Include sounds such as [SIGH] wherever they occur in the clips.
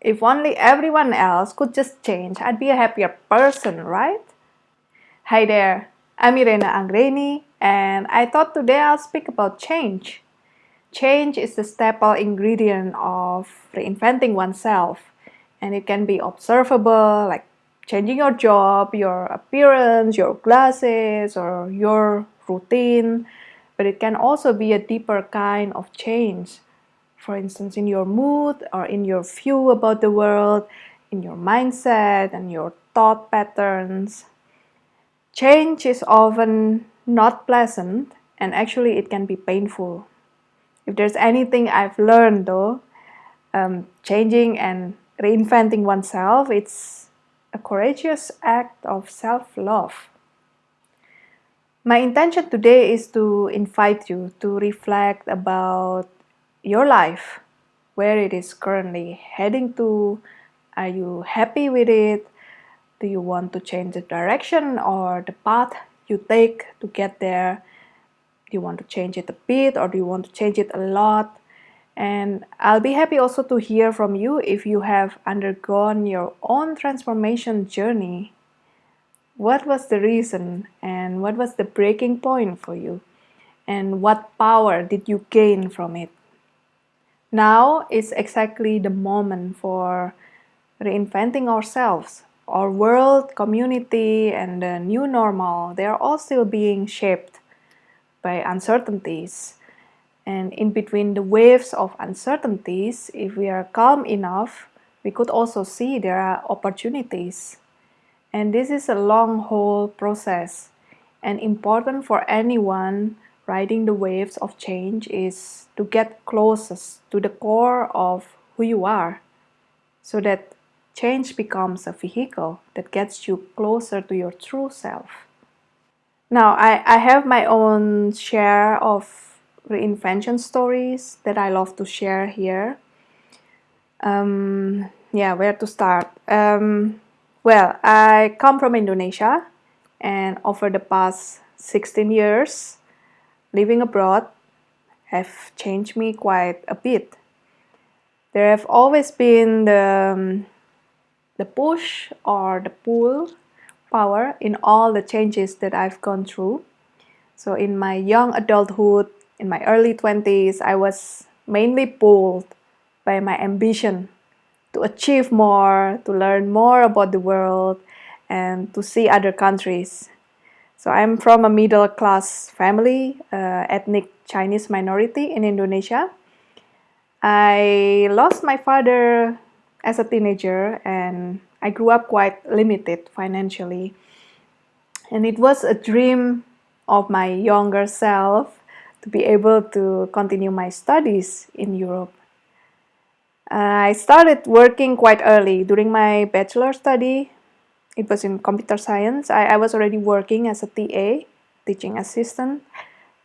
If only everyone else could just change, I'd be a happier person, right? Hi there, I'm Irena Angreni, and I thought today I'll speak about change. Change is the staple ingredient of reinventing oneself, and it can be observable, like changing your job, your appearance, your glasses, or your routine, but it can also be a deeper kind of change for instance, in your mood or in your view about the world, in your mindset and your thought patterns. Change is often not pleasant and actually it can be painful. If there's anything I've learned though, um, changing and reinventing oneself, it's a courageous act of self-love. My intention today is to invite you to reflect about your life, where it is currently heading to. Are you happy with it? Do you want to change the direction or the path you take to get there? Do you want to change it a bit or do you want to change it a lot? And I'll be happy also to hear from you if you have undergone your own transformation journey. What was the reason and what was the breaking point for you? And what power did you gain from it? Now is exactly the moment for reinventing ourselves. Our world, community, and the new normal, they are all still being shaped by uncertainties. And in between the waves of uncertainties, if we are calm enough, we could also see there are opportunities. And this is a long haul process and important for anyone riding the waves of change is to get closest to the core of who you are so that change becomes a vehicle that gets you closer to your true self. Now, I, I have my own share of reinvention stories that I love to share here. Um, yeah, where to start? Um, well, I come from Indonesia and over the past 16 years, living abroad have changed me quite a bit. There have always been the, um, the push or the pull power in all the changes that I've gone through. So in my young adulthood, in my early 20s, I was mainly pulled by my ambition to achieve more, to learn more about the world, and to see other countries. So I'm from a middle class family, uh, ethnic Chinese minority in Indonesia. I lost my father as a teenager and I grew up quite limited financially. And it was a dream of my younger self to be able to continue my studies in Europe. Uh, I started working quite early during my bachelor study it was in computer science. I, I was already working as a TA, teaching assistant.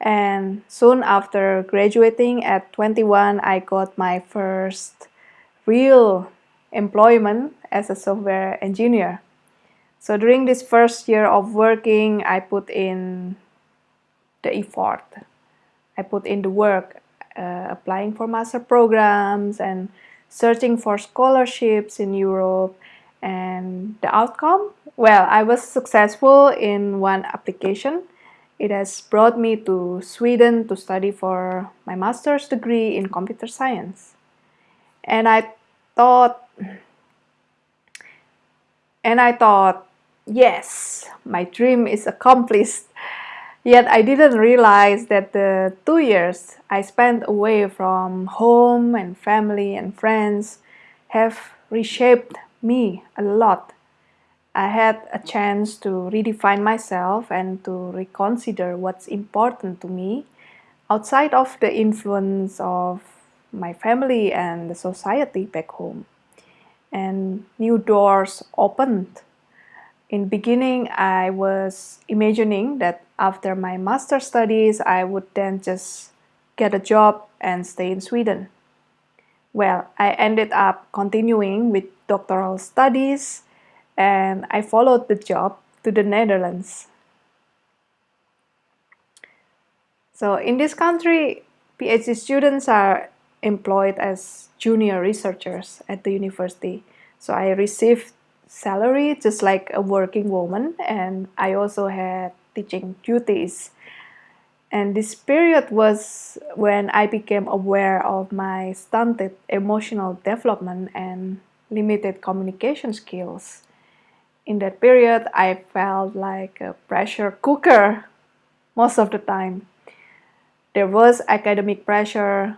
And soon after graduating at 21, I got my first real employment as a software engineer. So during this first year of working, I put in the effort. I put in the work, uh, applying for master programs and searching for scholarships in Europe and the outcome? Well, I was successful in one application. It has brought me to Sweden to study for my master's degree in computer science. And I thought, and I thought, yes, my dream is accomplished. Yet I didn't realize that the two years I spent away from home and family and friends have reshaped me a lot. I had a chance to redefine myself and to reconsider what's important to me outside of the influence of my family and the society back home. And new doors opened. In beginning, I was imagining that after my master studies, I would then just get a job and stay in Sweden. Well, I ended up continuing with doctoral studies and I followed the job to the Netherlands. So in this country, PhD students are employed as junior researchers at the university. So I received salary just like a working woman and I also had teaching duties. And this period was when I became aware of my stunted emotional development and limited communication skills. In that period, I felt like a pressure cooker most of the time. There was academic pressure,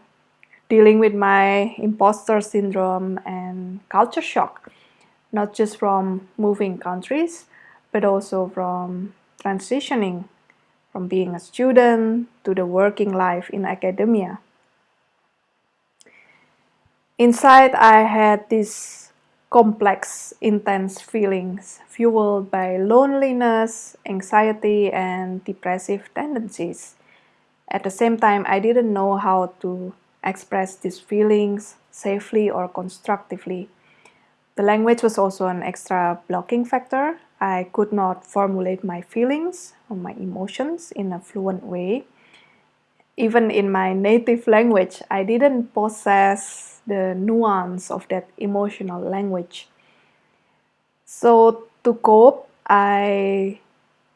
dealing with my imposter syndrome and culture shock, not just from moving countries, but also from transitioning from being a student to the working life in academia. Inside, I had these complex, intense feelings fueled by loneliness, anxiety, and depressive tendencies. At the same time, I didn't know how to express these feelings safely or constructively. The language was also an extra blocking factor. I could not formulate my feelings or my emotions in a fluent way. Even in my native language, I didn't possess the nuance of that emotional language. So to cope, I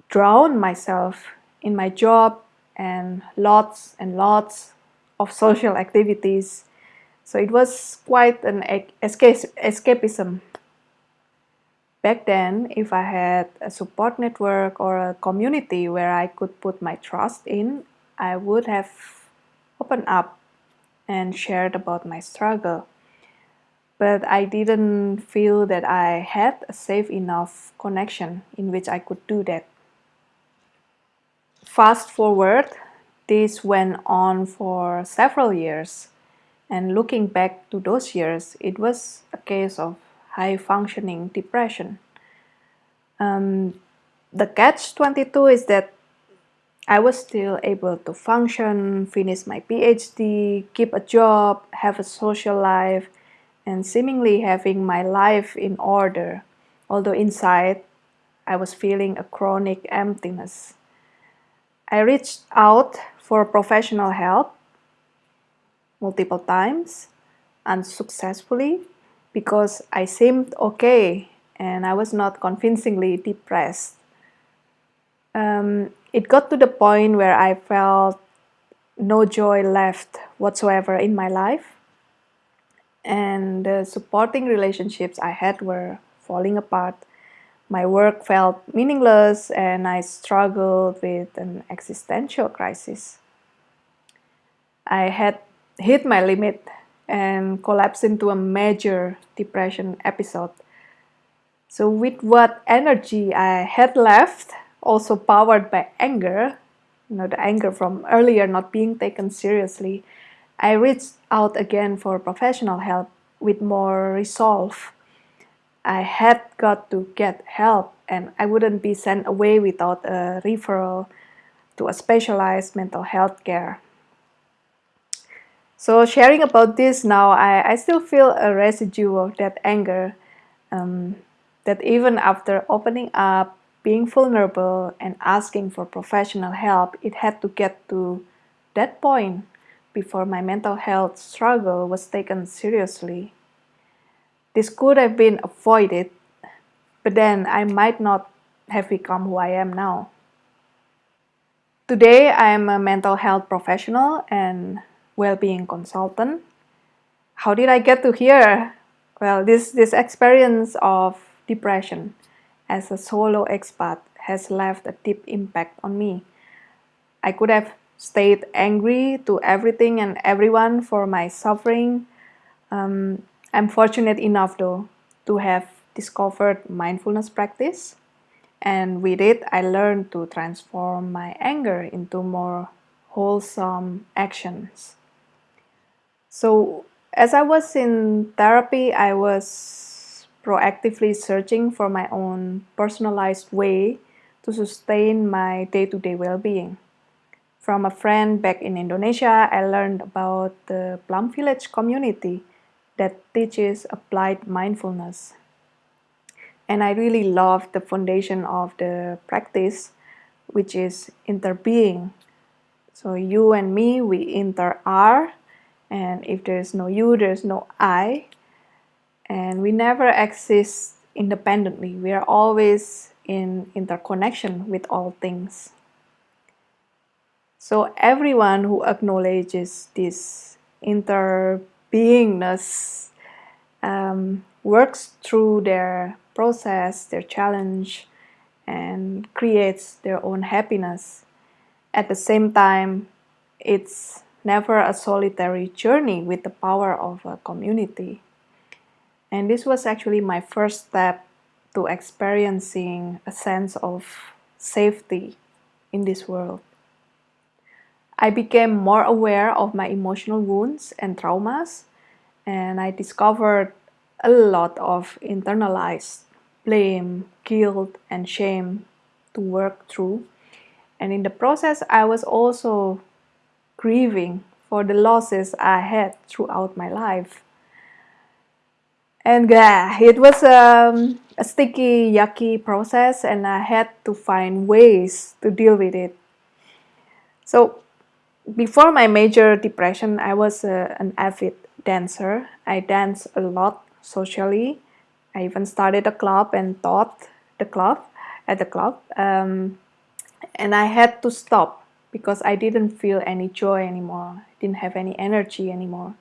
drowned myself in my job and lots and lots of social [LAUGHS] activities. So it was quite an escapism. Back then, if I had a support network or a community where I could put my trust in, I would have opened up and shared about my struggle. But I didn't feel that I had a safe enough connection in which I could do that. Fast forward this went on for several years. And looking back to those years, it was a case of high functioning depression. Um, the catch 22 is that I was still able to function, finish my PhD, keep a job, have a social life, and seemingly having my life in order, although inside I was feeling a chronic emptiness. I reached out for professional help multiple times unsuccessfully because I seemed okay and I was not convincingly depressed. Um, it got to the point where I felt no joy left whatsoever in my life and the supporting relationships I had were falling apart. My work felt meaningless and I struggled with an existential crisis. I had hit my limit and collapsed into a major depression episode. So with what energy I had left, also powered by anger, you know, the anger from earlier not being taken seriously, I reached out again for professional help with more resolve. I had got to get help and I wouldn't be sent away without a referral to a specialized mental health care. So sharing about this now, I, I still feel a residue of that anger um, that even after opening up, being vulnerable and asking for professional help, it had to get to that point before my mental health struggle was taken seriously. This could have been avoided, but then I might not have become who I am now. Today, I am a mental health professional and well-being consultant. How did I get to here? Well, this, this experience of depression as a solo expat has left a deep impact on me. I could have stayed angry to everything and everyone for my suffering. Um, I'm fortunate enough though to have discovered mindfulness practice and with it I learned to transform my anger into more wholesome actions. So as I was in therapy, I was proactively searching for my own personalized way to sustain my day-to-day well-being. From a friend back in Indonesia, I learned about the Plum Village community that teaches applied mindfulness. And I really love the foundation of the practice, which is interbeing. So you and me, we inter are and if there's no you there's no I. And we never exist independently. We are always in interconnection with all things. So everyone who acknowledges this interbeingness um, works through their process, their challenge, and creates their own happiness. At the same time, it's never a solitary journey with the power of a community. And this was actually my first step to experiencing a sense of safety in this world. I became more aware of my emotional wounds and traumas, and I discovered a lot of internalized blame, guilt, and shame to work through. And in the process, I was also grieving for the losses I had throughout my life. And yeah, it was um, a sticky, yucky process, and I had to find ways to deal with it. So, before my major depression, I was uh, an avid dancer. I danced a lot socially. I even started a club and taught the club at the club. Um, and I had to stop because I didn't feel any joy anymore. Didn't have any energy anymore.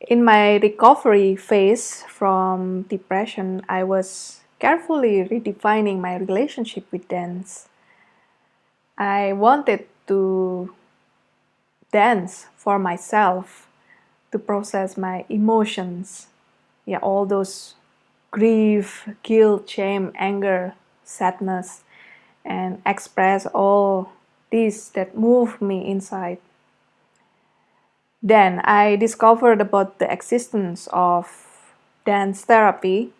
In my recovery phase from depression, I was carefully redefining my relationship with dance. I wanted to dance for myself to process my emotions yeah, all those grief, guilt, shame, anger, sadness, and express all these that moved me inside. Then I discovered about the existence of dance therapy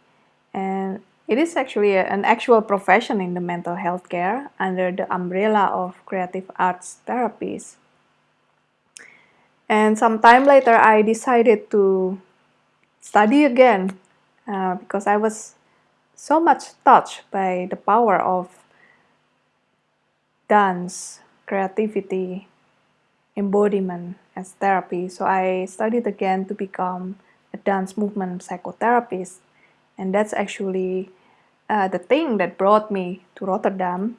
and it is actually an actual profession in the mental health care under the umbrella of creative arts therapies. And some time later I decided to study again uh, because I was so much touched by the power of dance, creativity, embodiment as therapy. So I studied again to become a dance movement psychotherapist. And that's actually uh, the thing that brought me to Rotterdam.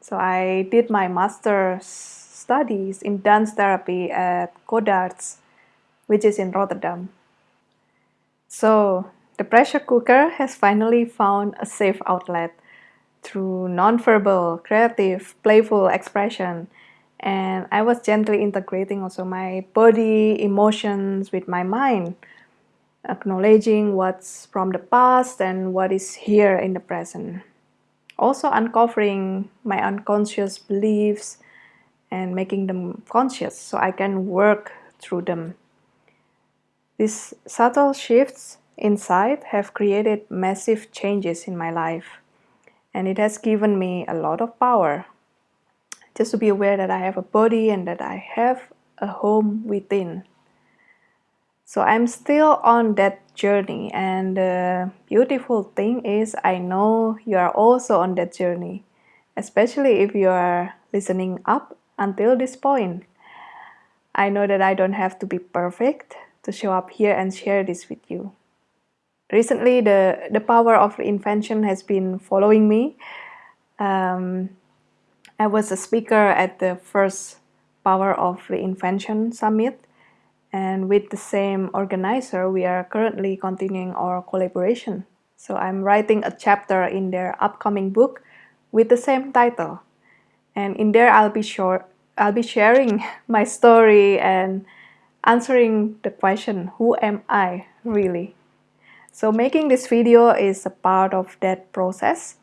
So I did my master's studies in dance therapy at Codarts, which is in Rotterdam. So the pressure cooker has finally found a safe outlet through nonverbal, creative, playful expression. And I was gently integrating also my body, emotions with my mind, acknowledging what's from the past and what is here in the present. Also uncovering my unconscious beliefs and making them conscious so I can work through them. These subtle shifts inside have created massive changes in my life and it has given me a lot of power. Just to be aware that I have a body and that I have a home within. So I'm still on that journey and the beautiful thing is I know you are also on that journey, especially if you are listening up until this point. I know that I don't have to be perfect to show up here and share this with you. Recently, the, the power of reinvention has been following me. Um, I was a speaker at the first Power of Reinvention Summit and with the same organizer, we are currently continuing our collaboration. So I'm writing a chapter in their upcoming book with the same title. And in there, I'll be sure I'll be sharing [LAUGHS] my story and answering the question, who am I really? So making this video is a part of that process.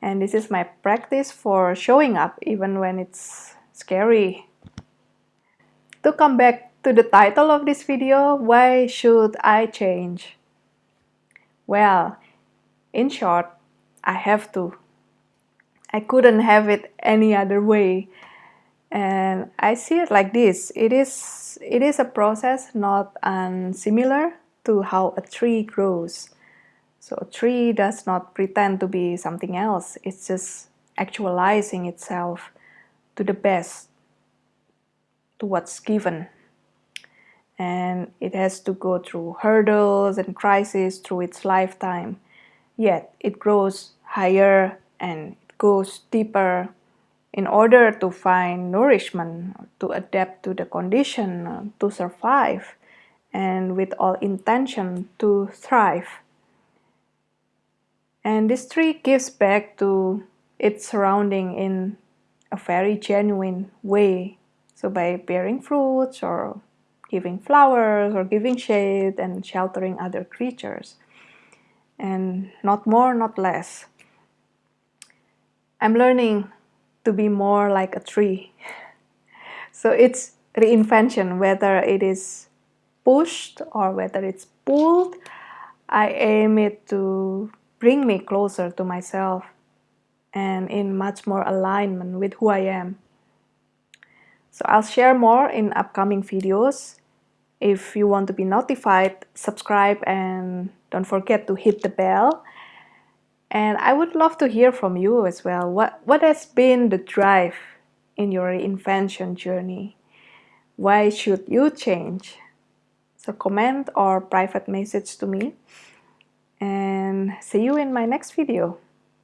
And this is my practice for showing up even when it's scary. To come back to the title of this video, why should I change? Well, in short, I have to. I couldn't have it any other way and I see it like this it is it is a process not unsimilar to how a tree grows. So a tree does not pretend to be something else it's just actualizing itself to the best to what's given. And it has to go through hurdles and crises through its lifetime. Yet it grows higher and it goes deeper in order to find nourishment, to adapt to the condition, to survive, and with all intention to thrive. And this tree gives back to its surrounding in a very genuine way. So by bearing fruits or giving flowers or giving shade and sheltering other creatures. And not more, not less. I'm learning to be more like a tree. [LAUGHS] So it's reinvention, whether it is pushed or whether it's pulled, I aim it to bring me closer to myself and in much more alignment with who I am. So I'll share more in upcoming videos. If you want to be notified, subscribe and don't forget to hit the bell. And I would love to hear from you as well. What, what has been the drive in your reinvention journey? Why should you change? So comment or private message to me. And see you in my next video.